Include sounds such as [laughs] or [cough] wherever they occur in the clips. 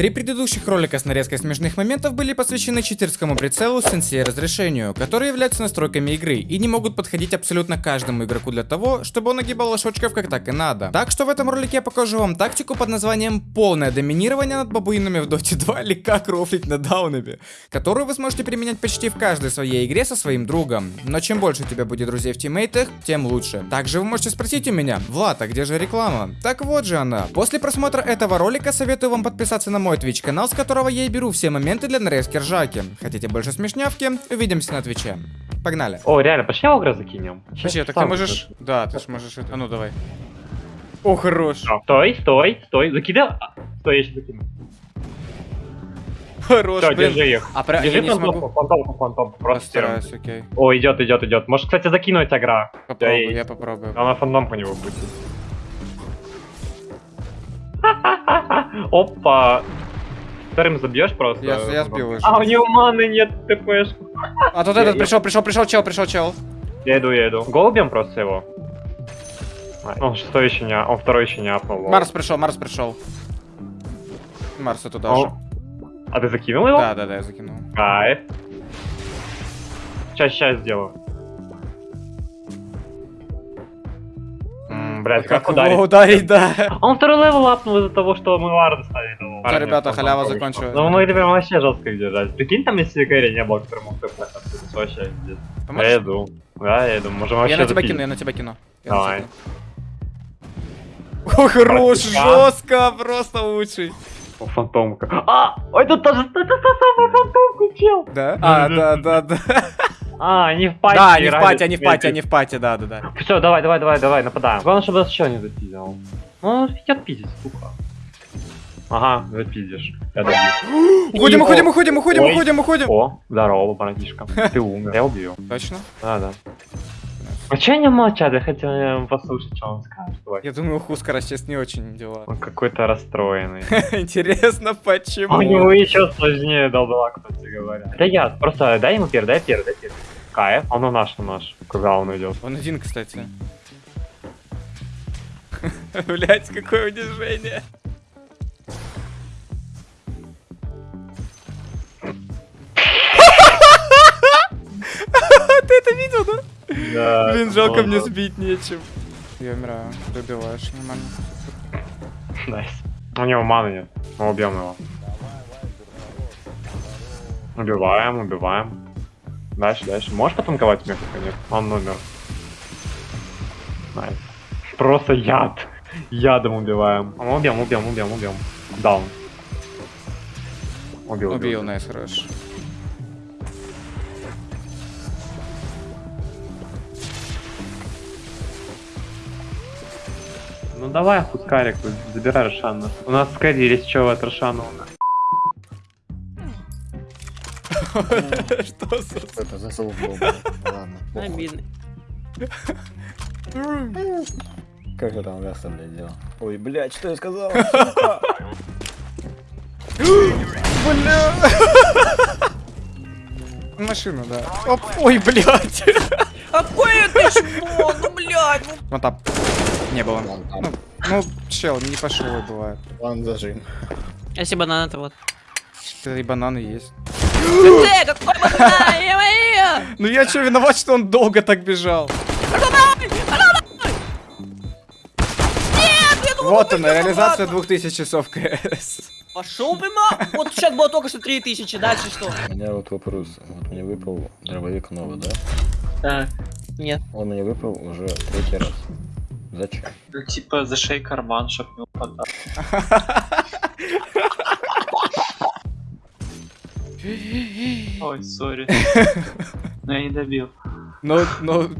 Три предыдущих ролика с нарезкой смешных моментов были посвящены читерскому прицелу с сенсей разрешению, которые являются настройками игры и не могут подходить абсолютно каждому игроку для того, чтобы он нагибал лошочков как так и надо. Так что в этом ролике я покажу вам тактику под названием полное доминирование над бабуинами в Dota 2 или как рофлить на даунами, которую вы сможете применять почти в каждой своей игре со своим другом. Но чем больше у тебя будет друзей в тиммейтах, тем лучше. Также вы можете спросить у меня, Влад, а где же реклама? Так вот же она. После просмотра этого ролика советую вам подписаться на мой Twitch канал, с которого я и беру все моменты для нарезки ржаки. Хотите больше смешнявки? Увидимся на Твиче. Погнали. О, реально, пошли огра закинем. Подожди, так ты можешь... Да, ты ж можешь это... А ну давай. О, хорош. А, Стой, стой, стой, закидай. А, Стой, я сейчас закину. Хорош, Все, блин. держи их. А про... Держи я не фантомку, смогу. фантомку, фантомку, просто Постараюсь, окей. О, идет, идет, идет. Может, кстати, закинуть агра. Попробую, Да, я и- попробую. Она фантомку не будет. [laughs] Опа. Вторым забьешь просто. Я, я сбил уже. А, у него маны нет, ТПшку. А тут Я- этот я- пришел, пришел, пришел чел, пришел чел. Я иду, я иду. Голубем просто его. А, Он шестой еще не, он второй еще не апнул. Марс пришел, Марс пришел. Марса туда же. О, А ты закинул его? Да, да, да, я закинул. Кайф. Сейчас, сейчас сделаю. Блять, как, его ударить? ударить, да. А Он второй level апнул из-за того, что мы варды стали. Того Да, парня, ребята, халява закончилась. Ну, мы прям вообще жестко держать. Прикинь, там если carry не было, который мог ТП, это вообще пиздец. Я иду. Да, я иду. Можем вообще Я на тебя кину, я на тебя кину. Давай. О, хорош, жестко, просто лучший. Фантомка. А! ой, Это тоже, это та самая фантомка, чел! Да? А, да, да, да. А, они в пати. Да, они в пати, они в пати, они в пати, да, да, да. Все, давай, давай, давай, давай, нападаем. Главное, чтобы нас еще не запиздил. Ну, он идет пиздить, сука. Ага, запиздишь. Я добью. Уходим, уходим, уходим, уходим, уходим, уходим. О, здорово, братишка. [laughs] Ты умер, я убью. Точно? Да, да. А че они молчат? Я хотел э, послушать, что он скажет. Давай. Я думаю, у Хускара сейчас не очень дела. Он какой-то расстроенный. [laughs] Интересно, А У почему? него еще сложнее долбала, кстати говоря. Да я, просто дай ему первый, дай первый, дай первый. Кайф, он у наш, у наш. Куда он идет? Он один, кстати. [laughs] Блять, какое унижение. Блин, жалко мне сбить нечем. Я умираю, добиваешь, нормально. Nice. У него маны нет. Мы убьем его. Убиваем, убиваем. Дальше, дальше. Можешь потанковать мне нет? Он умер. Nice. Просто яд. Ядом убиваем. А мы убьем, убьем, убьем, убьем. Down. Убил, Убил, nice, хорош. Ну давай, Хускарик, забирай Рошана. У нас есть что от Рошана. [laughs] Что за... Это за был, блин. Ладно. Обидно. Как я там Гаста, блядь, делал? Ой, блядь, что я сказал? Бля. Машина, да. Оп. Ой, блядь. Какой ты шмон, ну блядь, ну Вот там. Не было. Вон там. Ну, ну, чел, не пошел бывает. План зажим. Если банан это вот. И бананы есть. Ты! Ну я что, виноват, что он долго так бежал? Вот она, реализация 2000 часов КС. Пошел прямо. Вот сейчас было только что 3000, дальше что? У меня вот вопрос. Вот мне выпал дробовик новый, да? Так. Нет. Он мне выпал уже третий раз. Зачем? Ну, типа, зашей карман, чтоб не упадал. Ой, сори. Но я не добил. Ну, ну...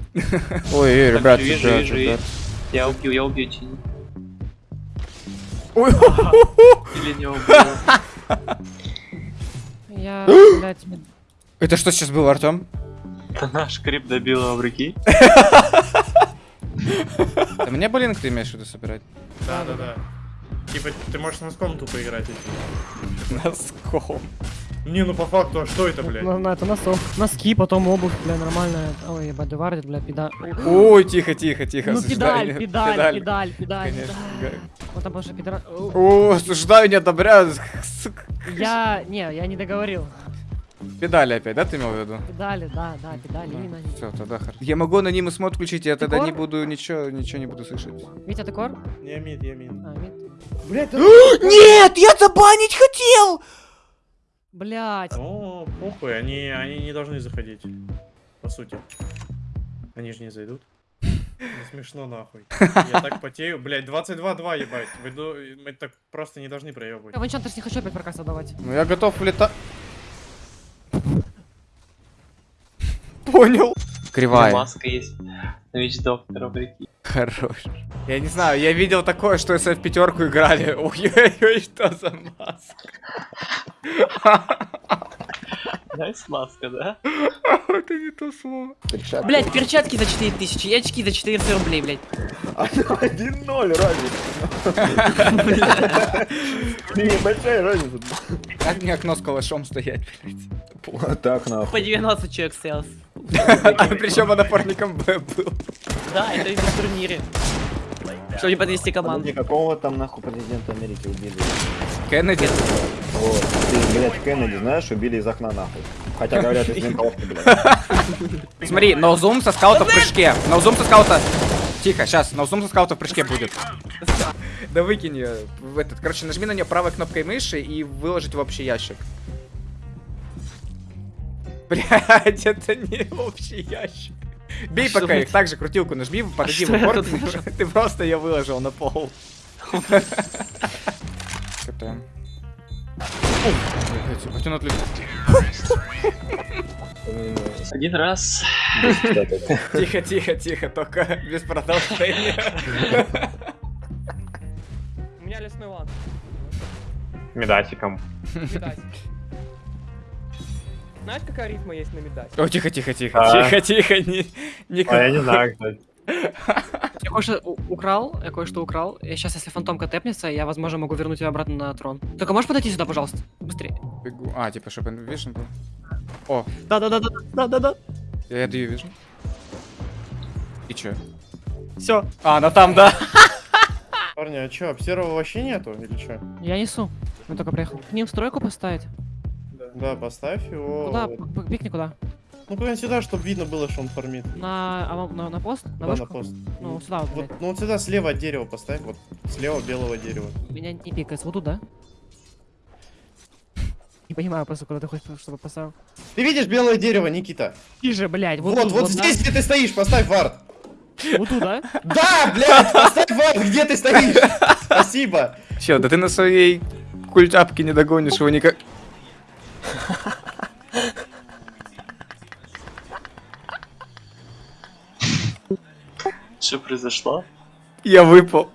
Ой, эй, ребят, вижу, вижу. Я убью, я убью Тини. Ой, [laughs] Или не убью. Я, [gasps] блядь, Это что сейчас было, Артем? Это наш крип добил его в руки. [laughs] Да мне блин, ты имеешь в виду собирать? Да, да, да. Типа, ты можешь носком тупо играть. если- Носком. Не, ну по факту, а что это, блядь? Ну, ну, это носок. Носки, потом обувь, бля, нормальная. Ой, ебать, девардит, бля, педа... Ой, тихо, тихо, тихо. Ну, педаль, педаль, педаль, педаль. Конечно. педаль. Вот там больше пидора... О, осуждаю, не одобряю. Я... Не, я не договорил. Педали опять, да, ты имел в виду? Педали, да, да, педали, именно они. Все, тогда хорошо. Я могу анонимус мод включить, я тогда кор? не буду ничего, ничего не буду слышать. Витя, ты кор? Я мид, я мид. А, мид. Блять, [gasps] Нет, я забанить хотел! Блять. О, похуй, они, они не должны заходить. По сути. Они же не зайдут. Не смешно нахуй. Я так потею. Блять, 22-2 ебать. Мы так просто не должны проебывать. Я ванчантер не хочу опять проказ давать. Ну я готов улетать. Понял. Кривая. Маска есть. На вич доктора, прикинь. Хорош. Я не знаю, я видел такое, что если в пятерку играли. [laughs] Ой-ой-ой, что за маска. Найс маска, да? [laughs] Это не то слово. Перчатки. Блять, перчатки за 4000 и очки за 400 рублей, блять. 1-0 разница. [laughs] Небольшая разница. Как мне окно с калашом стоять, блядь? Вот так нахуй. По 90 человек стоял. Причем он напорником Б был. Да, это на турнире. Чтобы не подвести команду. Подожди, какого там нахуй президента Америки убили? Кеннеди. Вот, ты, блядь, Кеннеди, знаешь, убили из окна нахуй. Хотя говорят, из ментовки, блядь. Смотри, ноузум со скаута в прыжке. Ноузум со скаута. Тихо, сейчас, ноузум со скаута в прыжке будет. Да выкинь ее в этот. Короче, нажми на нее правой кнопкой мыши и выложить в общий ящик. Блять, это не общий ящик. Бей А пока их, это? так же крутилку нажми, подойди в что я упор, [laughs] ты- просто ее выложил на пол. Блядь, он отлетел. [laughs] Один раз. [laughs] Тихо, тихо, тихо, только без продолжения. У меня лесной лад. Медасиком. Знаешь, какая рифма есть на медаль? О, тихо, тихо, тихо, А. тихо, тихо, не, не А я не знаю, кстати. Я кое-что украл, я кое-что украл. И сейчас, если фантомка тэпнется, я, возможно, могу вернуть ее обратно на трон. Только можешь подойти сюда, пожалуйста? Быстрее. Бегу. А, типа, чтобы вишен был. О, Да-да-да-да, да-да-да. я даю вижу. И чё? Все. А, она там, да. Парни, а чё, серого вообще нету или чё? Я несу. Я только приехал. К ним стройку поставить. Да, поставь его. Куда? вот. Пикни куда? Ну куда-нибудь сюда, чтобы видно было, что он фармит. На, а, на, на пост? На Да, на пост. Ну, сюда вот. Вот, ну вот сюда слева от дерева поставь, вот слева белого дерева. Меня не пикается. Вот туда? Не понимаю просто, куда ты хочешь, чтобы поставил. Ты видишь белое дерево, Никита? Тише, блядь. Вот, Вот, тут, вот, да? здесь, где ты стоишь, поставь вард. Вот туда? Да, блядь, поставь вард, где ты стоишь. Спасибо. Чё, да ты на своей культяпке не догонишь его никак. Произошло? Я выпал.